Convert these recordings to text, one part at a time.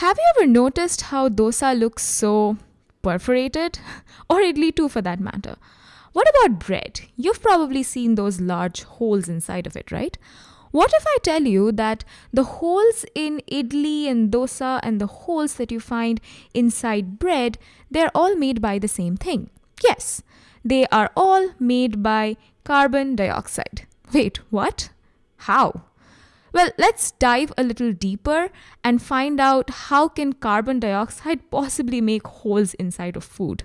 Have you ever noticed how dosa looks so perforated? Or idli too for that matter. What about bread? You've probably seen those large holes inside of it, right? What if I tell you that the holes in idli and dosa and the holes that you find inside bread, they're all made by the same thing? Yes, they are all made by carbon dioxide. Wait, what? How? Well, let's dive a little deeper and find out how can carbon dioxide possibly make holes inside of food.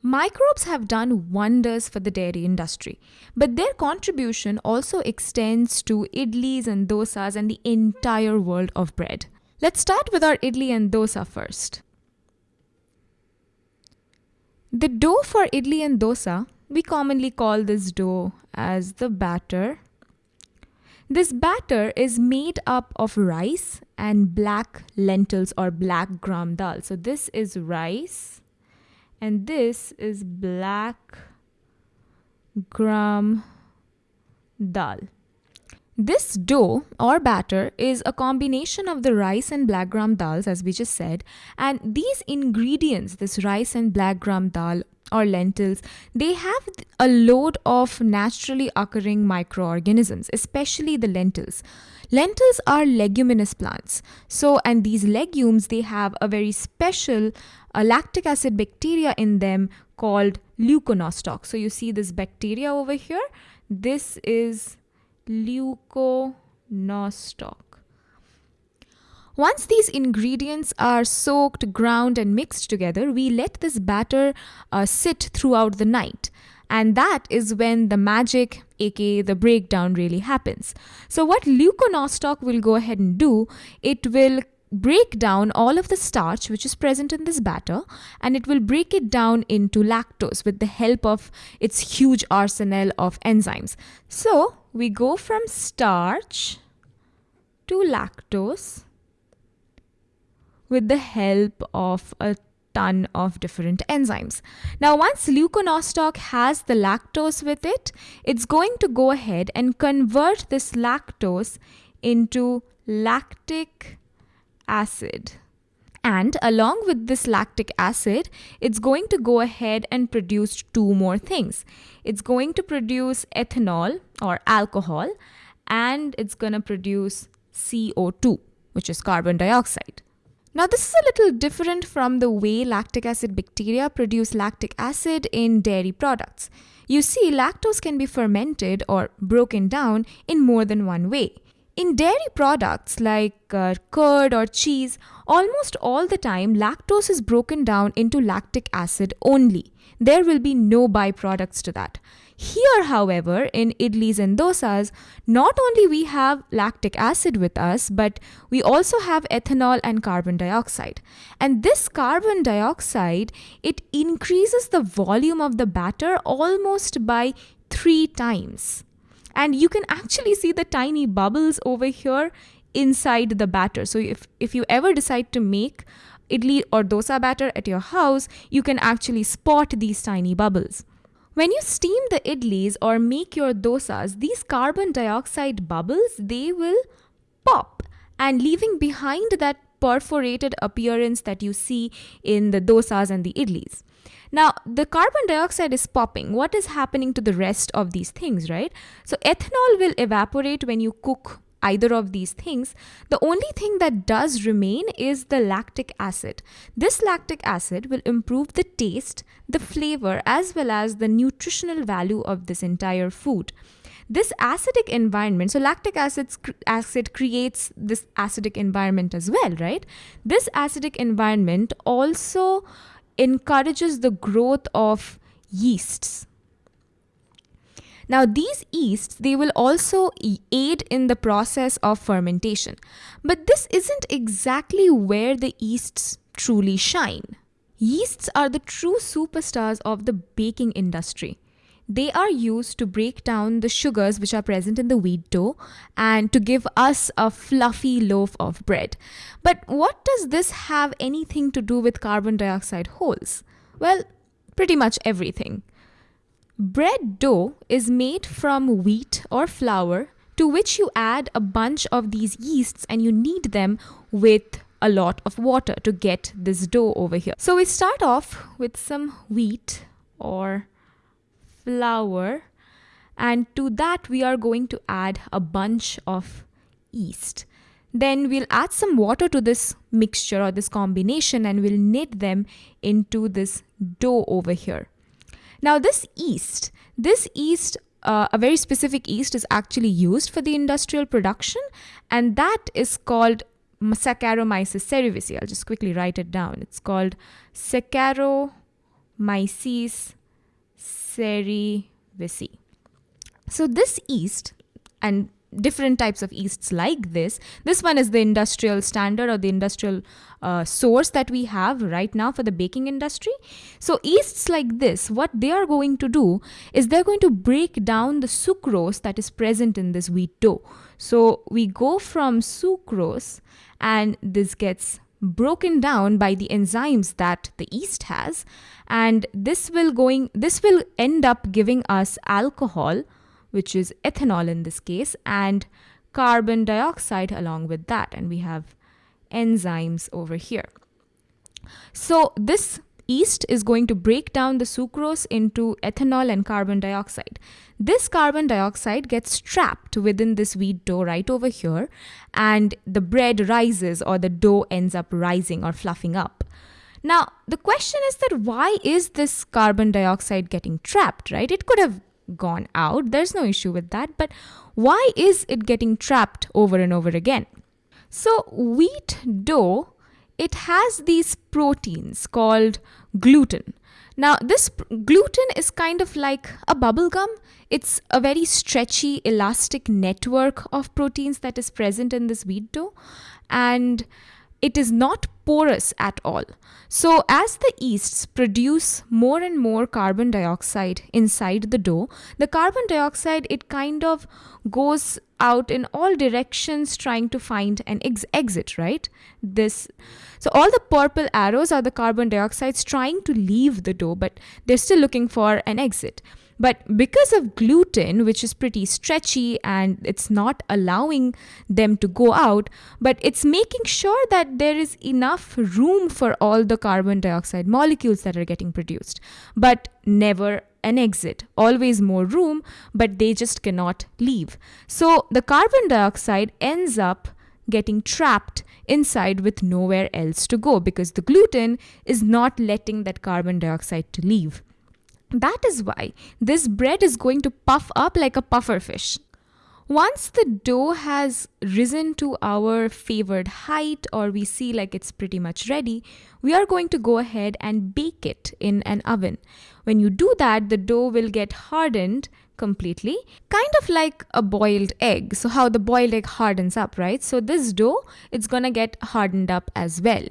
Microbes have done wonders for the dairy industry, but their contribution also extends to idlis and dosas and the entire world of bread. Let's start with our idli and dosa first. The dough for idli and dosa, we commonly call this dough as the batter. This batter is made up of rice and black lentils or black gram dal. So this is rice and this is black gram dal. This dough or batter is a combination of the rice and black gram dals as we just said and these ingredients this rice and black gram dal or lentils they have a load of naturally occurring microorganisms especially the lentils lentils are leguminous plants so and these legumes they have a very special a lactic acid bacteria in them called leuconostoc. So you see this bacteria over here. This is leuconostoc. Once these ingredients are soaked, ground and mixed together, we let this batter uh, sit throughout the night. And that is when the magic, aka the breakdown, really happens. So what leuconostoc will go ahead and do, it will break down all of the starch which is present in this batter and it will break it down into lactose with the help of its huge arsenal of enzymes. So we go from starch to lactose with the help of a ton of different enzymes. Now once leuconostoc has the lactose with it, it's going to go ahead and convert this lactose into lactic acid. And along with this lactic acid, it's going to go ahead and produce two more things. It's going to produce ethanol or alcohol and it's going to produce CO2, which is carbon dioxide. Now, this is a little different from the way lactic acid bacteria produce lactic acid in dairy products. You see, lactose can be fermented or broken down in more than one way. In dairy products like uh, curd or cheese, almost all the time lactose is broken down into lactic acid only. There will be no byproducts to that. Here, however, in idlis and dosas, not only we have lactic acid with us, but we also have ethanol and carbon dioxide. And this carbon dioxide, it increases the volume of the batter almost by three times and you can actually see the tiny bubbles over here inside the batter. So if, if you ever decide to make idli or dosa batter at your house, you can actually spot these tiny bubbles. When you steam the idlis or make your dosas, these carbon dioxide bubbles, they will pop and leaving behind that perforated appearance that you see in the dosas and the idlis. Now, the carbon dioxide is popping. What is happening to the rest of these things, right? So, ethanol will evaporate when you cook either of these things. The only thing that does remain is the lactic acid. This lactic acid will improve the taste, the flavor, as well as the nutritional value of this entire food. This acidic environment, so lactic acids, acid creates this acidic environment as well, right? This acidic environment also encourages the growth of yeasts. Now these yeasts, they will also aid in the process of fermentation. But this isn't exactly where the yeasts truly shine. Yeasts are the true superstars of the baking industry. They are used to break down the sugars which are present in the wheat dough and to give us a fluffy loaf of bread. But what does this have anything to do with carbon dioxide holes? Well, pretty much everything. Bread dough is made from wheat or flour to which you add a bunch of these yeasts and you knead them with a lot of water to get this dough over here. So we start off with some wheat or flour and to that we are going to add a bunch of yeast. Then we'll add some water to this mixture or this combination and we'll knit them into this dough over here. Now this yeast, this yeast uh, a very specific yeast is actually used for the industrial production and that is called Saccharomyces cerevisiae. I'll just quickly write it down. It's called Saccharomyces cerevisiae. So this yeast and different types of yeasts like this. This one is the industrial standard or the industrial uh, source that we have right now for the baking industry. So yeasts like this, what they are going to do is they're going to break down the sucrose that is present in this wheat dough. So we go from sucrose and this gets broken down by the enzymes that the yeast has and this will going this will end up giving us alcohol which is ethanol in this case, and carbon dioxide along with that. And we have enzymes over here. So this yeast is going to break down the sucrose into ethanol and carbon dioxide. This carbon dioxide gets trapped within this wheat dough right over here, and the bread rises or the dough ends up rising or fluffing up. Now, the question is that why is this carbon dioxide getting trapped, right? It could have gone out. There's no issue with that. But why is it getting trapped over and over again? So, wheat dough, it has these proteins called gluten. Now, this gluten is kind of like a bubble gum. It's a very stretchy, elastic network of proteins that is present in this wheat dough. And it is not porous at all. So, as the yeasts produce more and more carbon dioxide inside the dough, the carbon dioxide it kind of goes out in all directions trying to find an ex- exit, right? This so all the purple arrows are the carbon dioxides trying to leave the dough, but they're still looking for an exit. But because of gluten, which is pretty stretchy and it's not allowing them to go out, but it's making sure that there is enough room for all the carbon dioxide molecules that are getting produced, but never an exit. Always more room, but they just cannot leave. So the carbon dioxide ends up getting trapped inside with nowhere else to go because the gluten is not letting that carbon dioxide to leave. That is why this bread is going to puff up like a puffer fish. Once the dough has risen to our favored height or we see like it's pretty much ready, we are going to go ahead and bake it in an oven. When you do that, the dough will get hardened completely, kind of like a boiled egg. So how the boiled egg hardens up, right? So this dough, it's to get hardened up as well.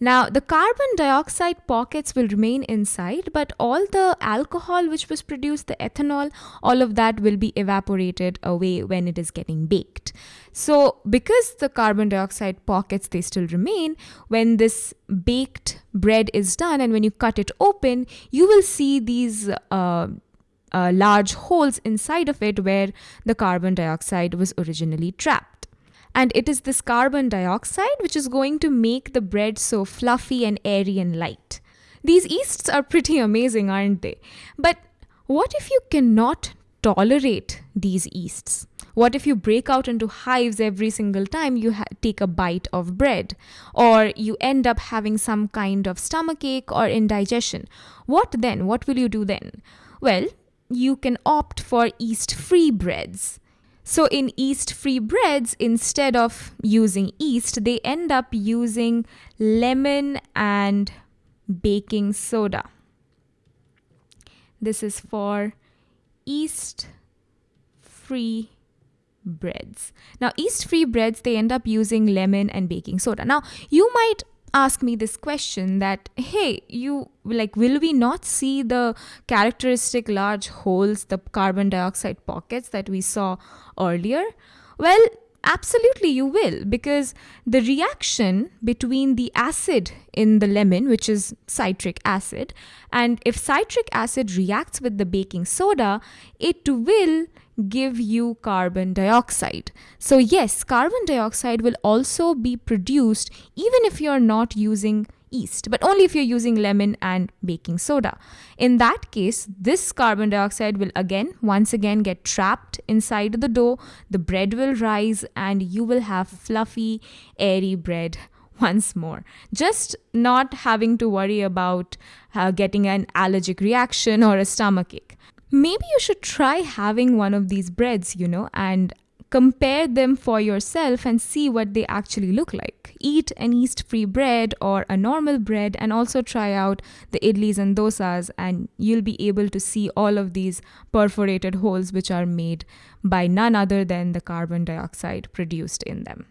Now, the carbon dioxide pockets will remain inside, but all the alcohol which was produced, the ethanol, all of that will be evaporated away when it is getting baked. So, because the carbon dioxide pockets they still remain, when this baked bread is done and when you cut it open, you will see these uh, uh, large holes inside of it where the carbon dioxide was originally trapped. And it is this carbon dioxide which is going to make the bread so fluffy and airy and light. These yeasts are pretty amazing, aren't they? But what if you cannot tolerate these yeasts? What if you break out into hives every single time you take a bite of bread? Or you end up having some kind of stomachache or indigestion? What then? What will you do then? Well, you can opt for yeast free breads. So, in yeast free breads, instead of using yeast, they end up using lemon and baking soda. This is for yeast free breads. Now, yeast free breads, they end up using lemon and baking soda. Now, you might ask me this question that hey you like will we not see the characteristic large holes the carbon dioxide pockets that we saw earlier well absolutely you will because the reaction between the acid in the lemon which is citric acid and if citric acid reacts with the baking soda it will give you carbon dioxide. So, yes, carbon dioxide will also be produced even if you're not using yeast, but only if you're using lemon and baking soda. In that case, this carbon dioxide will again, once again, get trapped inside the dough, the bread will rise, and you will have fluffy, airy bread once more. Just not having to worry about uh, getting an allergic reaction or a stomach ache. Maybe you should try having one of these breads, you know, and compare them for yourself and see what they actually look like. Eat an yeast free bread or a normal bread and also try out the idlis and dosas, and you'll be able to see all of these perforated holes which are made by none other than the carbon dioxide produced in them.